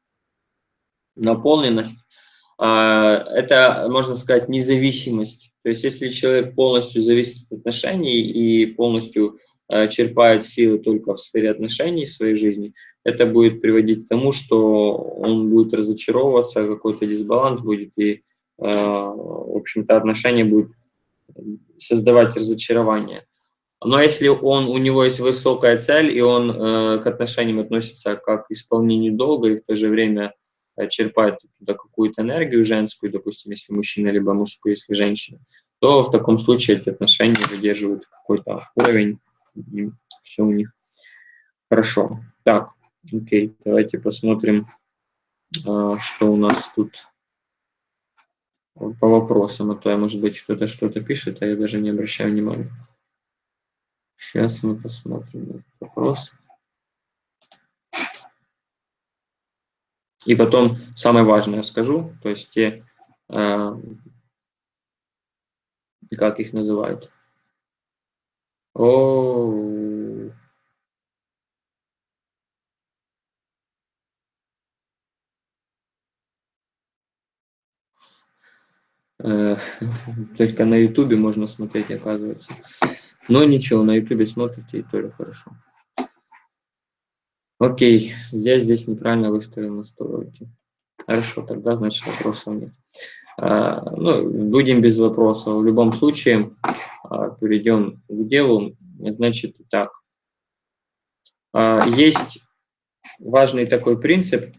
наполненность. А, это, можно сказать, независимость. То есть если человек полностью зависит от отношений и полностью Э, черпает силы только в сфере отношений в своей жизни, это будет приводить к тому, что он будет разочаровываться, какой-то дисбаланс будет, и, э, в общем-то, отношения будут создавать разочарование. Но если он, у него есть высокая цель, и он э, к отношениям относится как к исполнению долга, и в то же время черпает туда какую-то энергию женскую, допустим, если мужчина, либо мужскую, если женщина, то в таком случае эти отношения выдерживают какой-то уровень и все у них хорошо. Так, окей, давайте посмотрим, а, что у нас тут по вопросам, а то, я, может быть, кто-то что-то пишет, а я даже не обращаю внимания. Сейчас мы посмотрим вопрос. И потом самое важное скажу, то есть те, э, как их называют, о. только на Ютубе можно смотреть, оказывается. Но ничего, на Ютубе смотрите, и тоже хорошо. Окей, здесь здесь неправильно выставил настройки. Хорошо, тогда значит вопросов нет. А, ну, будем без вопросов. В любом случае, а, перейдем к делу. Значит, так. А, есть важный такой принцип.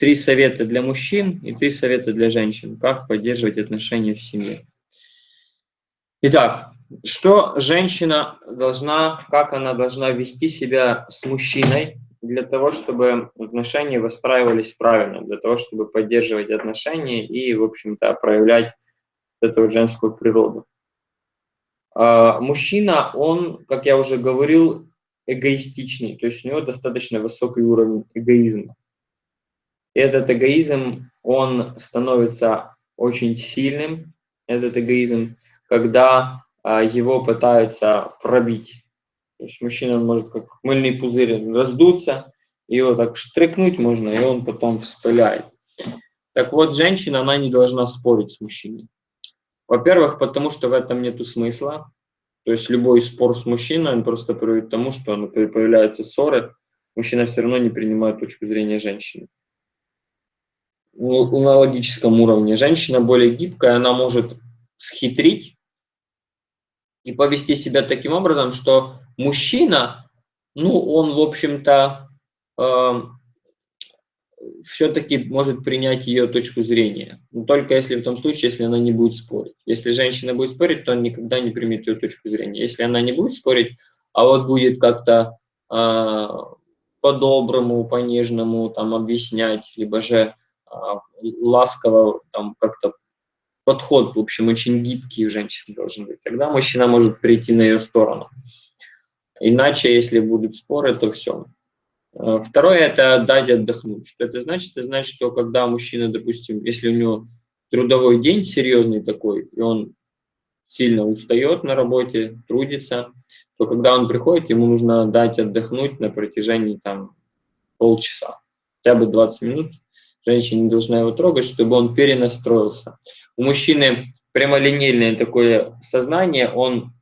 Три совета для мужчин и три совета для женщин. Как поддерживать отношения в семье. Итак, что женщина должна, как она должна вести себя с мужчиной для того, чтобы отношения выстраивались правильно, для того, чтобы поддерживать отношения и, в общем-то, проявлять эту женскую природу. А, мужчина, он, как я уже говорил, эгоистичный, то есть у него достаточно высокий уровень эгоизма. Этот эгоизм, он становится очень сильным, этот эгоизм, когда а, его пытаются пробить. То есть мужчина может как мыльный пузырь раздуться, его так штрикнуть можно, и он потом вспыляет. Так вот, женщина, она не должна спорить с мужчиной. Во-первых, потому что в этом нет смысла. То есть любой спор с мужчиной, он просто приводит к тому, что появляются ссоры мужчина все равно не принимает точку зрения женщины. На логическом уровне женщина более гибкая, она может схитрить и повести себя таким образом, что мужчина, ну, он, в общем-то, э, все-таки может принять ее точку зрения. Но только если в том случае, если она не будет спорить. Если женщина будет спорить, то он никогда не примет ее точку зрения. Если она не будет спорить, а вот будет как-то э, по-доброму, по-нежному там объяснять, либо же ласково там как-то подход, в общем, очень гибкий у женщин должен быть. Тогда мужчина может прийти на ее сторону. Иначе, если будут споры, то все. Э, второе – это дать отдохнуть. Что это значит? Это значит, что когда мужчина, допустим, если у него трудовой день серьезный такой, и он сильно устает на работе, трудится, то когда он приходит, ему нужно дать отдохнуть на протяжении там, полчаса, хотя бы 20 минут. Женщина не должна его трогать, чтобы он перенастроился. У мужчины прямолинейное такое сознание, он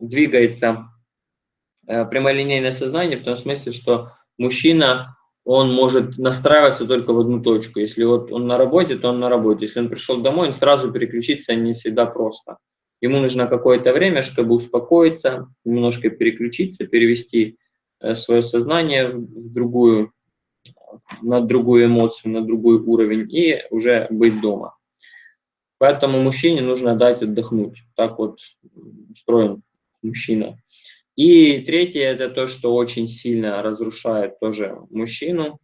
двигается, э, прямолинейное сознание в том смысле, что мужчина, он может настраиваться только в одну точку. Если вот он на работе, то он на работе. Если он пришел домой, он сразу переключиться не всегда просто. Ему нужно какое-то время, чтобы успокоиться, немножко переключиться, перевести э, свое сознание в другую, на другую эмоцию, на другой уровень и уже быть дома. Поэтому мужчине нужно дать отдохнуть. Так вот устроен мужчина. И третье, это то, что очень сильно разрушает тоже мужчину,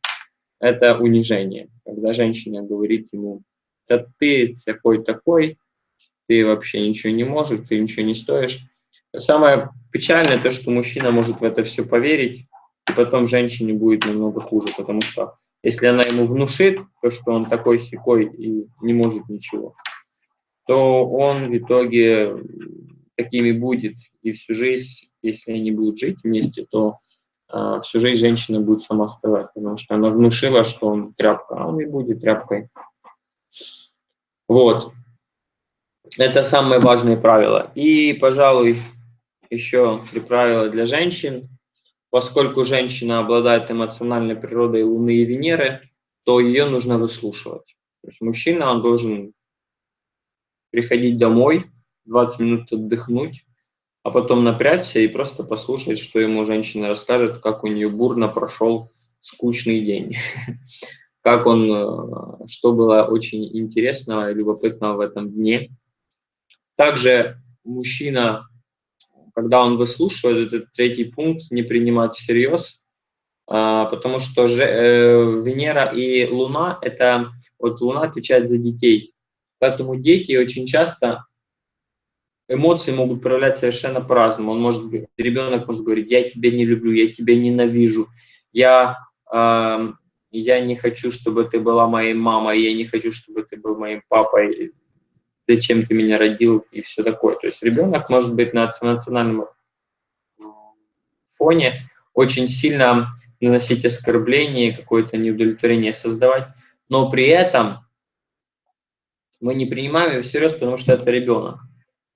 это унижение. Когда женщина говорит ему, да ты такой-такой, ты вообще ничего не можешь, ты ничего не стоишь. Самое печальное то, что мужчина может в это все поверить, потом женщине будет намного хуже, потому что если она ему внушит то, что он такой секой и не может ничего, то он в итоге такими будет и всю жизнь, если они будут жить вместе, то э, всю жизнь женщина будет сама оставать, потому что она внушила, что он тряпка, а он и будет тряпкой. Вот. Это самые важные правила. И, пожалуй, еще три правила для женщин. Поскольку женщина обладает эмоциональной природой Луны и Венеры, то ее нужно выслушивать. То есть мужчина, он должен приходить домой, 20 минут отдохнуть, а потом напрячься и просто послушать, что ему женщина расскажет, как у нее бурно прошел скучный день, как он, э, что было очень интересного и любопытного в этом дне. Также мужчина, когда он выслушивает этот третий пункт, не принимать всерьез, а, потому что же, э, Венера и Луна, это вот Луна отвечает за детей, поэтому дети очень часто эмоции могут проявлять совершенно по-разному. Он может, ребенок может говорить, я тебя не люблю, я тебя ненавижу, я, э, я не хочу, чтобы ты была моей мамой, я не хочу, чтобы ты был моим папой, зачем ты меня родил и все такое. То есть ребенок может быть на национальном фоне очень сильно наносить оскорбление, какое-то неудовлетворение создавать, но при этом мы не принимаем его всерьез, потому что это ребенок.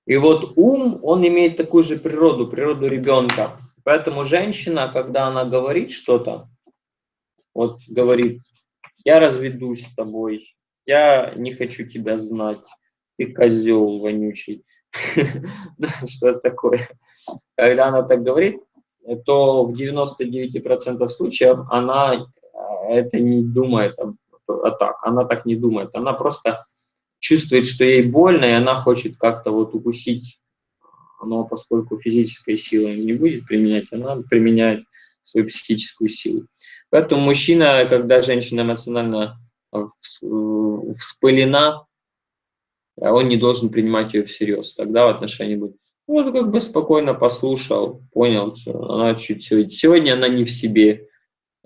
И вот ум, он имеет такую же природу, природу ребенка. Поэтому женщина, когда она говорит что-то, вот говорит, я разведусь с тобой, я не хочу тебя знать, ты козел вонючий, что такое. Когда она так говорит, то в 99% случаев она э, это не думает а так, она так не думает, она просто чувствует, что ей больно, и она хочет как-то вот укусить, но поскольку физической силы не будет применять, она применяет свою психическую силу. Поэтому мужчина, когда женщина эмоционально вспылена, он не должен принимать ее всерьез. Тогда в отношении будет, вот как бы спокойно послушал, понял, что она чуть сегодня, сегодня она не в себе,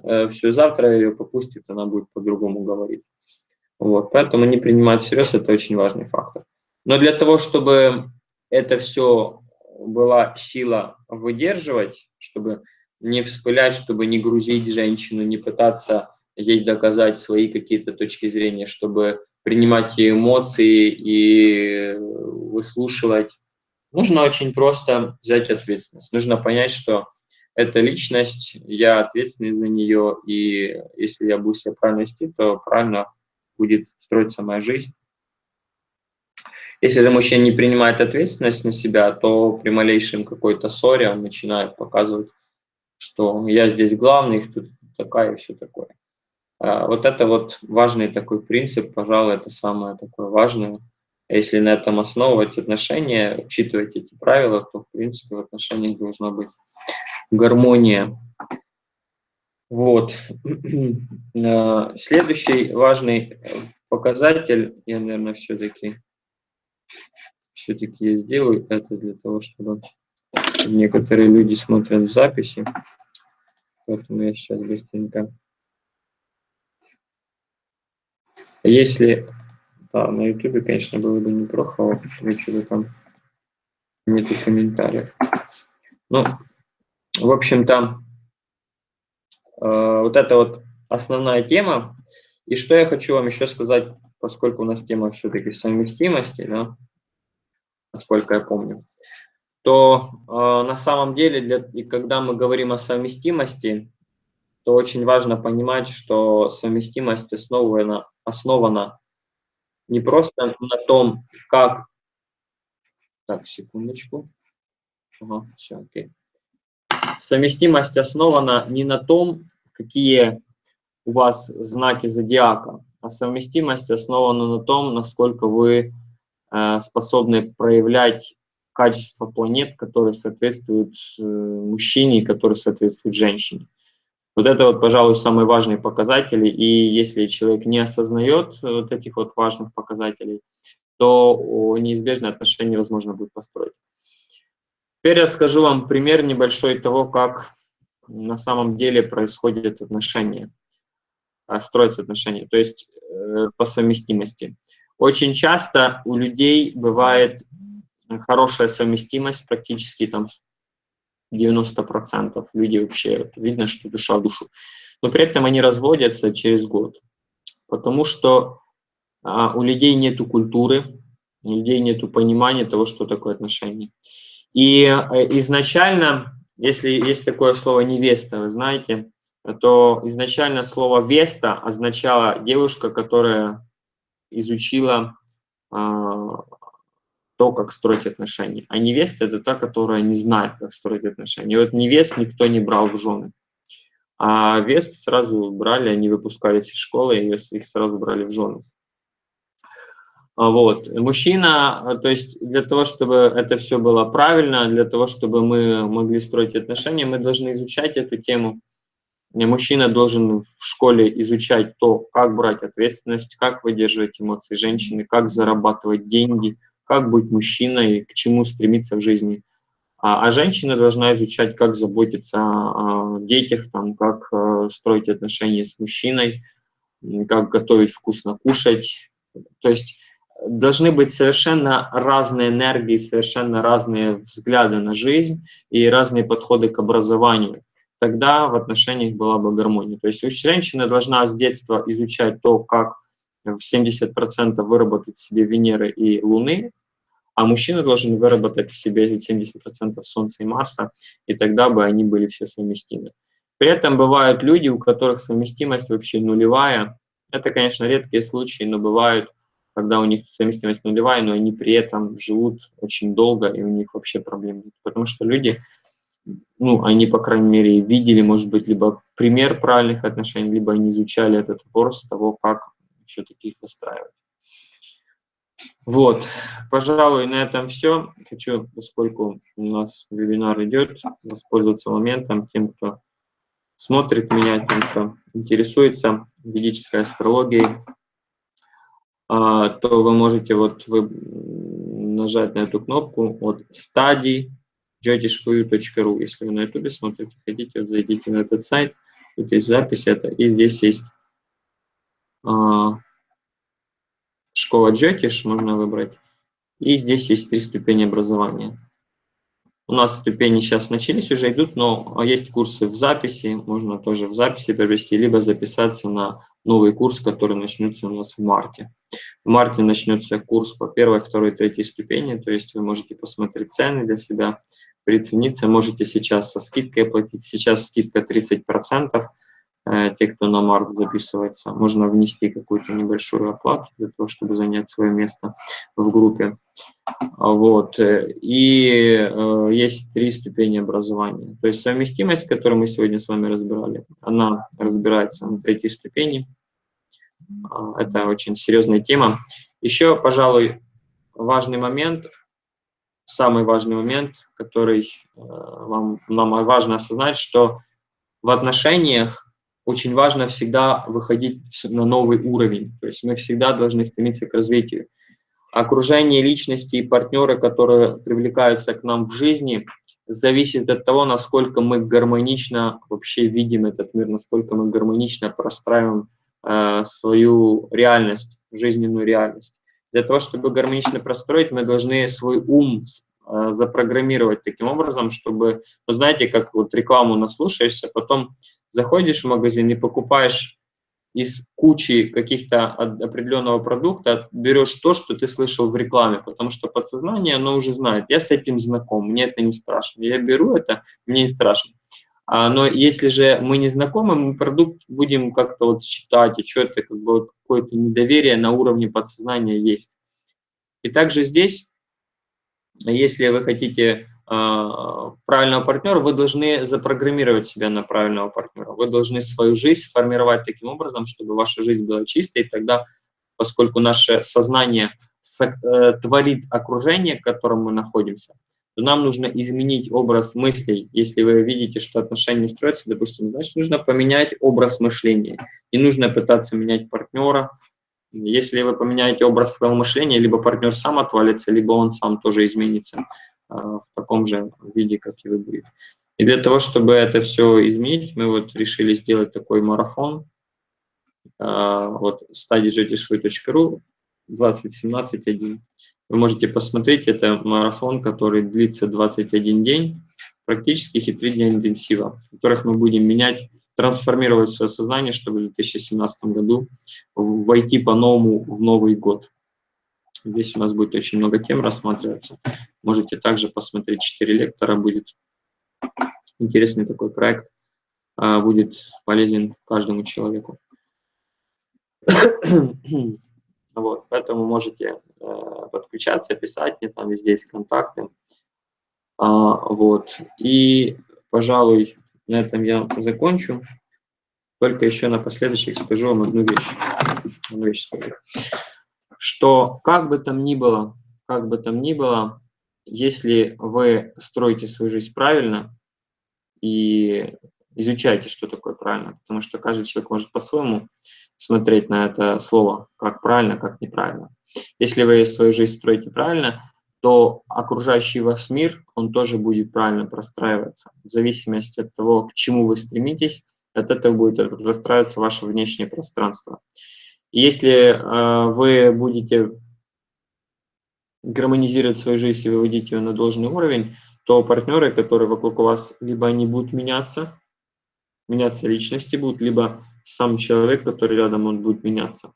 э, все, завтра ее попустит, она будет по-другому говорить. Вот, поэтому не принимать всерьез – это очень важный фактор. Но для того, чтобы это все была сила выдерживать, чтобы не вспылять, чтобы не грузить женщину, не пытаться ей доказать свои какие-то точки зрения, чтобы принимать ее эмоции и выслушивать, нужно очень просто взять ответственность. Нужно понять, что это личность, я ответственный за нее, и если я буду себя правильно вести, то правильно будет строиться моя жизнь. Если же мужчина не принимает ответственность на себя, то при малейшем какой-то ссоре он начинает показывать, что я здесь главный, тут такая и все такое. А, вот это вот важный такой принцип, пожалуй, это самое такое важное. Если на этом основывать отношения, учитывать эти правила, то, в принципе, в отношениях должна быть гармония. Вот. А, следующий важный показатель, я, наверное, все-таки все-таки я сделаю это для того, чтобы некоторые люди смотрят в записи. Поэтому я сейчас быстренько. Если да, на YouTube, конечно, было бы неплохо, что там нету комментариев. Ну, в общем-то, э, вот это вот основная тема. И что я хочу вам еще сказать, поскольку у нас тема все-таки совместимости, да, насколько я помню, то э, на самом деле, для, и когда мы говорим о совместимости, то очень важно понимать, что совместимость основана, основана не просто на том, как... Так, секундочку. Ага, все, окей. Совместимость основана не на том, какие у вас знаки зодиака, а совместимость основана на том, насколько вы Э, способны проявлять качество планет, которые соответствуют э, мужчине и которые соответствуют женщине. Вот это вот, пожалуй, самые важные показатели. И если человек не осознает вот этих вот важных показателей, то неизбежно отношения невозможно будет построить. Теперь я скажу вам пример небольшой того, как на самом деле происходят отношения, а, строятся отношения, то есть э, по совместимости. Очень часто у людей бывает хорошая совместимость, практически там 90%. Люди вообще, видно, что душа в душу. Но при этом они разводятся через год, потому что а, у людей нет культуры, у людей нет понимания того, что такое отношения. И э, изначально, если есть такое слово «невеста», вы знаете, то изначально слово «веста» означало девушка, которая изучила а, то, как строить отношения. А невеста – это та, которая не знает, как строить отношения. И вот невест никто не брал в жены. А вест сразу брали, они выпускались из школы, и их сразу брали в жены. А вот. Мужчина, то есть для того, чтобы это все было правильно, для того, чтобы мы могли строить отношения, мы должны изучать эту тему, Мужчина должен в школе изучать то, как брать ответственность, как выдерживать эмоции женщины, как зарабатывать деньги, как быть мужчиной, к чему стремиться в жизни. А, а женщина должна изучать, как заботиться о детях, там, как э, строить отношения с мужчиной, как готовить вкусно кушать. То есть должны быть совершенно разные энергии, совершенно разные взгляды на жизнь и разные подходы к образованию тогда в отношениях была бы гармония. То есть женщина должна с детства изучать то, как в 70% выработать себе Венеры и Луны, а мужчина должен выработать в себе 70% Солнца и Марса, и тогда бы они были все совместимы. При этом бывают люди, у которых совместимость вообще нулевая. Это, конечно, редкие случаи, но бывают, когда у них совместимость нулевая, но они при этом живут очень долго, и у них вообще проблем нет. Потому что люди ну, они, по крайней мере, видели, может быть, либо пример правильных отношений, либо они изучали этот вопрос того, как все-таки их выстраивать. Вот, пожалуй, на этом все. Хочу, поскольку у нас вебинар идет, воспользоваться моментом тем, кто смотрит меня, тем, кто интересуется ведической астрологией, а, то вы можете вот вы нажать на эту кнопку от стадий jyotish.ru. Если вы на YouTube смотрите, хотите, вот зайдите на этот сайт. Тут есть запись это, и здесь есть а, школа Джотиш, можно выбрать. И здесь есть три ступени образования. У нас ступени сейчас начались, уже идут, но есть курсы в записи, можно тоже в записи провести, либо записаться на новый курс, который начнется у нас в марте. В марте начнется курс по первой, второй, третьей ступени, то есть вы можете посмотреть цены для себя, прицениться. Можете сейчас со скидкой оплатить. Сейчас скидка 30%. Э, те, кто на март записывается, можно внести какую-то небольшую оплату для того, чтобы занять свое место в группе. Вот. И э, есть три ступени образования. То есть совместимость, которую мы сегодня с вами разбирали, она разбирается на третьей ступени. А, это очень серьезная тема. Еще, пожалуй, важный момент, самый важный момент, который э, вам, нам важно осознать, что в отношениях очень важно всегда выходить на новый уровень. То есть мы всегда должны стремиться к развитию. Окружение личности и партнеры, которые привлекаются к нам в жизни, зависит от того, насколько мы гармонично вообще видим этот мир, насколько мы гармонично простраиваем э, свою реальность, жизненную реальность. Для того, чтобы гармонично простроить, мы должны свой ум э, запрограммировать таким образом, чтобы, вы знаете, как вот рекламу наслушаешься, потом заходишь в магазин и покупаешь из кучи каких-то определенного продукта, берешь то, что ты слышал в рекламе, потому что подсознание, оно уже знает, я с этим знаком, мне это не страшно, я беру это, мне не страшно. А, но если же мы не знакомы, мы продукт будем как-то вот считать, и что-то как бы вот какое-то недоверие на уровне подсознания есть. И также здесь, если вы хотите правильного партнера, вы должны запрограммировать себя на правильного партнера. Вы должны свою жизнь сформировать таким образом, чтобы ваша жизнь была чистой, и тогда, поскольку наше сознание э, творит окружение, в котором мы находимся, то нам нужно изменить образ мыслей. Если вы видите, что отношения строятся, допустим, значит, нужно поменять образ мышления. Не нужно пытаться менять партнера. Если вы поменяете образ своего мышления, либо партнер сам отвалится, либо он сам тоже изменится. А, в таком же виде, как и вы будете. И для того, чтобы это все изменить, мы вот решили сделать такой марафон. А, вот studyjetisway.ru 2017-1. Вы можете посмотреть, это марафон, который длится 21 день, практически и 3 дня интенсива, в которых мы будем менять, трансформировать свое сознание, чтобы в 2017 году войти по-новому в Новый год. Здесь у нас будет очень много тем рассматриваться. Можете также посмотреть, 4 лектора будет. Интересный такой проект, а, будет полезен каждому человеку. Вот, поэтому можете э, подключаться, писать мне, там везде есть контакты. А, вот, и, пожалуй, на этом я закончу. Только еще напоследок скажу вам одну вещь. Одну вещь скажу что как бы там ни было, как бы там ни было, если вы строите свою жизнь правильно и изучайте, что такое правильно, потому что каждый человек может по-своему смотреть на это слово, как правильно, как неправильно. Если вы свою жизнь строите правильно, то окружающий вас мир, он тоже будет правильно простраиваться. В зависимости от того, к чему вы стремитесь, от этого будет простраиваться ваше внешнее пространство. Если э, вы будете гармонизировать свою жизнь и выводить ее на должный уровень, то партнеры, которые вокруг вас, либо они будут меняться, меняться личности будут, либо сам человек, который рядом, он будет меняться.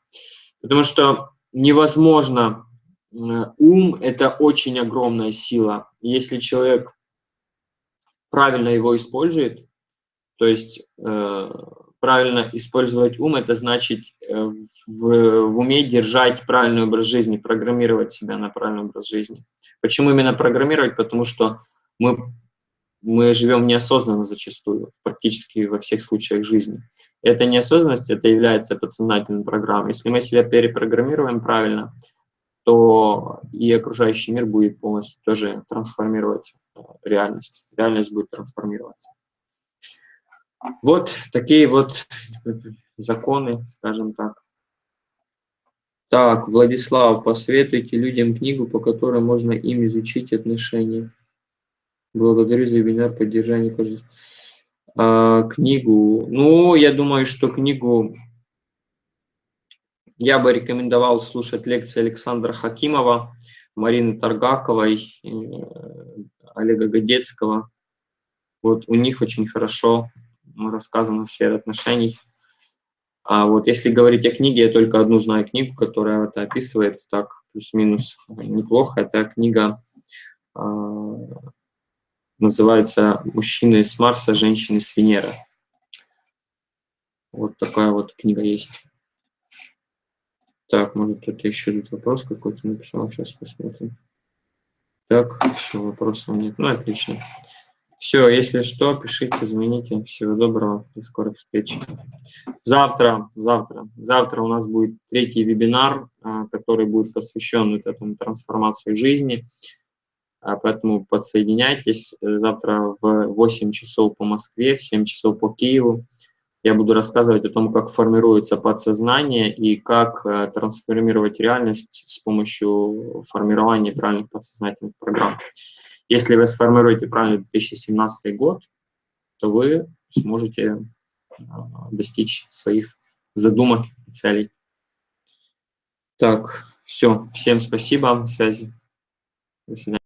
Потому что невозможно, э, ум – это очень огромная сила. Если человек правильно его использует, то есть э, правильно использовать ум, это значит э, в, в уме держать правильный образ жизни, программировать себя на правильный образ жизни. Почему именно программировать? Потому что мы, мы живем неосознанно зачастую, практически во всех случаях жизни. Эта неосознанность, это является подсознательной программой. Если мы себя перепрограммируем правильно, то и окружающий мир будет полностью тоже трансформировать э, реальность. Реальность будет трансформироваться. Вот такие вот законы, скажем так. Так, Владислав, посоветуйте людям книгу, по которой можно им изучить отношения. Благодарю за вебинар поддержания. кажется. А, книгу. Ну, я думаю, что книгу я бы рекомендовал слушать лекции Александра Хакимова, Марины Таргаковой, э, Олега Годецкого. Вот у них очень хорошо рассказана сфера отношений. А вот если говорить о книге, я только одну знаю книгу, которая это описывает так плюс-минус неплохо. Это книга, а, Называется «Мужчины с Марса, женщины с Венеры». Вот такая вот книга есть. Так, может кто-то еще тут вопрос какой-то написал, сейчас посмотрим. Так, все, вопросов нет. Ну, отлично. Все, если что, пишите, звоните. Всего доброго, до скорых встреч. Завтра, завтра, завтра у нас будет третий вебинар, а, который будет посвящен вот этому трансформации жизни. А, поэтому подсоединяйтесь. Завтра в 8 часов по Москве, в 7 часов по Киеву я буду рассказывать о том, как формируется подсознание и как э, трансформировать реальность с помощью формирования правильных подсознательных программ. Если вы сформируете правильно 2017 год, то вы сможете э, достичь своих задумок и целей. Так, все, всем спасибо, связи. До свидания.